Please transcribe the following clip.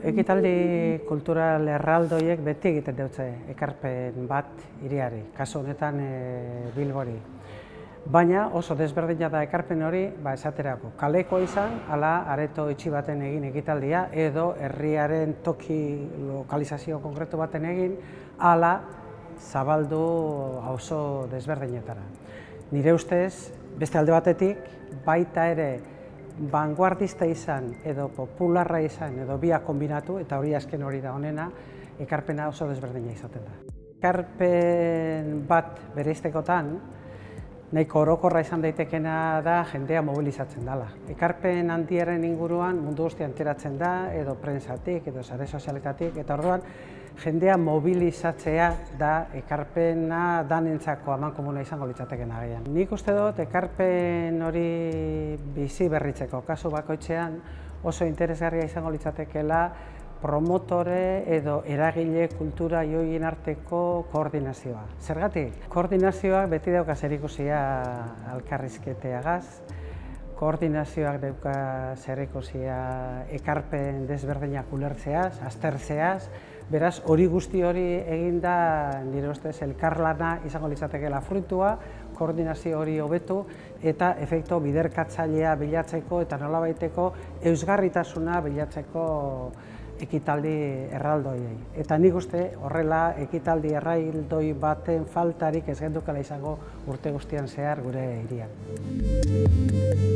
Ekitaldi kultural erraldoiek beti egiten dutze ekarpen bat hiriari, kasu honetan e, Bilbori. Baina oso desberdina da ekarpen hori, ba, esaterako, kaleko izan, ala areto itxi baten egin ekitaldia, edo herriaren toki lokalizazio konkretu baten egin, ala zabaldu oso desberdinetara. Nire ustez, beste alde batetik, baita ere vanguardista izan edo popularra izan edo biak kombinatu, eta hori azken hori da honena, ekarpena oso desberdina izaten da. Ekarpen bat bere iztekotan, nahiko orokorra izan daitekena da jendea mobilizatzen dela. Ekarpen handiaren inguruan mundu guztia enteratzen da, edo prensatik, edo sare sozialetatik, eta orduan jendea mobilizatzea da ekarpena danentzako aman komuna izango litzateken agian. Nik uste dut ekarpen hori bizi berritzeko kasu bakoitzean oso interesgarria izango litzatekeela promotore edo eragile kultura joien arteko koordinazioa. Zergatik? Koordinazioak beti dauka zer ikusia alkarrizketeagaz, koordinazioak dauka zer ekarpen desberdinak ulertzeaz, aztertzeaz, Beraz, hori guzti hori eginda nire ustez elkarlana izango litzatekeela fruitua, koordinazio hori hobetu eta efekto biderkatzailea bilatzeko eta nolabaiteko eusgarritasuna bilatzeko ekitaldi erraldoiei. Eta nik uste horrela ekitaldi erraldoi baten faltarik ez gendukala izango urte guztian zehar gure irian.